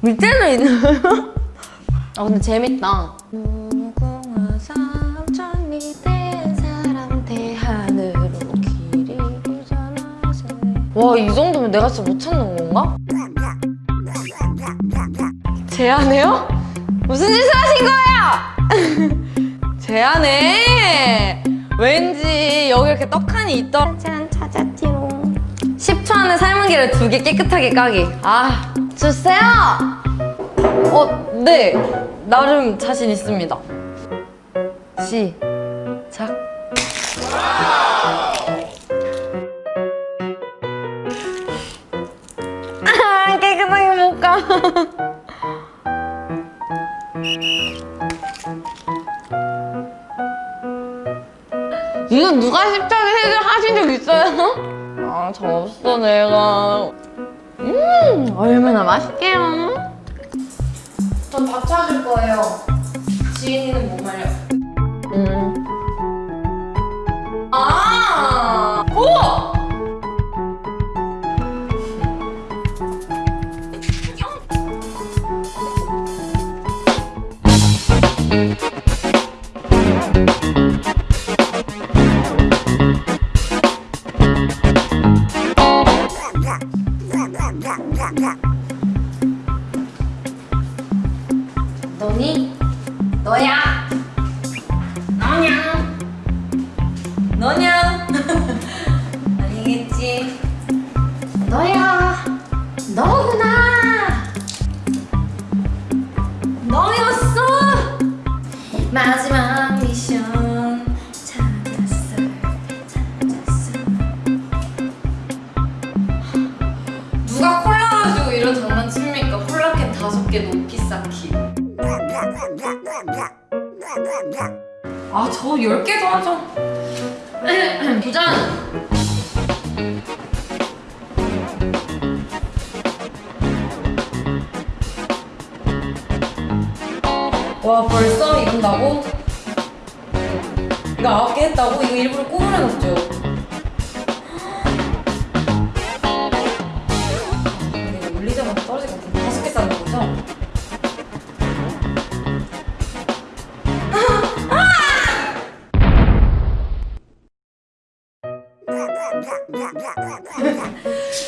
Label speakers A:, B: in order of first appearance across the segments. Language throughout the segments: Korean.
A: 밑에도 있는 아 근데 재밌다. 무궁화 삼천리 된 사람 대하늘로 길이 부전하세 와이 정도면 내가 진짜 못 찾는 건가? 제안해요? 무슨 짓을 하신 거예요? 제안해! 왠지 여기 이렇게 떡하니 찾았지롱. 10초 안에 삶은 계를 두 개 깨끗하게 까기. 아 주세요! 어, 네. 나름 자신 있습니다. 시작. 아 깨끗하게 못까 이거 누가 십자가 하신 적 있어요? 아, 저 없어, 내가. 음, 얼마나 맛있게요. 전 밥 찾을 거예요. 지인이는 뭐 말려? 너냐? 아니겠지? 너야? 너구나! 너였어! 마지막 미션 찾았어 찾았어 누가 콜라 가지고 이런 장난칩니까? 콜라캔 다섯 개 높이 쌓기 아, 저 10개도 하죠. 도전! 와, 벌써 이런다고? 이거 9개 했다고? 이거 일부러 꾸물해놨죠?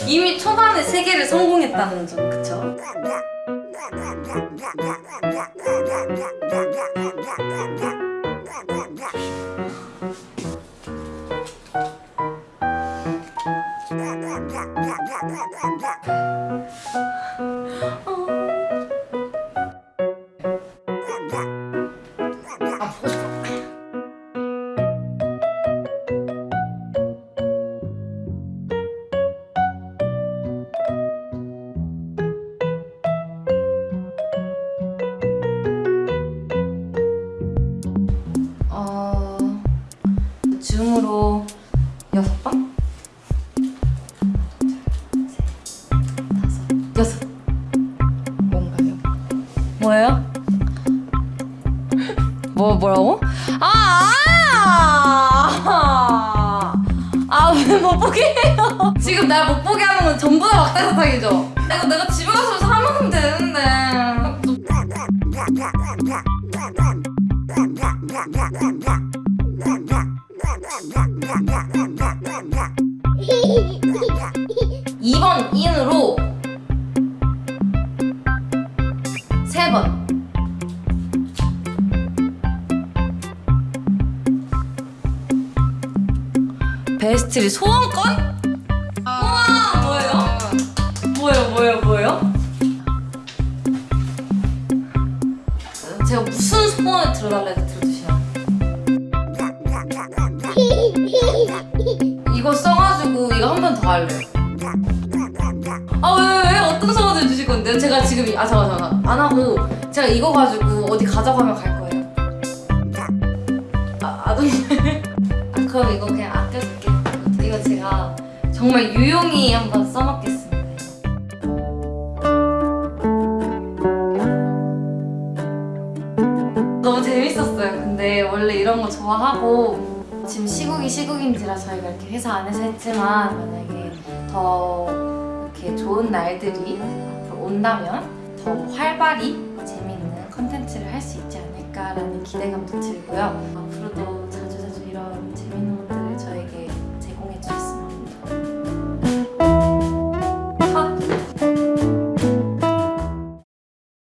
A: 이미 초반에 세 개를 성공했다는 점, 그쵸? 뭐예요? 뭐 뭐라고? 아! 아! 아, 왜못 보게 해요? 지금 날 못 보게 하는 건 전부 다 막대사탕이죠? 내가 내가 집에 가서 사 먹으면 되는데. 이번 인으로 베스트리 소원권? 우와 뭐예요? 뭐예요 뭐예요 뭐예요? 제가 무슨 소원을 들어달래도 들어주시나요? 이거 써가지고 이거 한 번 더 할래요 아왜왜 어떤 소원을 주실 건데요? 제가 지금 이- 아 잠깐 잠깐 안 하고 제가 이거 가지고 어디 가져가면 갈 거예요 정말 유용히 한번 써먹겠습니다 너무 재밌었어요 근데 원래 이런 거 좋아하고 지금 시국이 시국인지라 저희가 이렇게 회사 안에서 했지만 만약에 더 이렇게 좋은 날들이 앞으로 온다면
B: 더 활발히 재미있는 컨텐츠를 할 수 있지 않을까라는 기대감도 들고요. 어,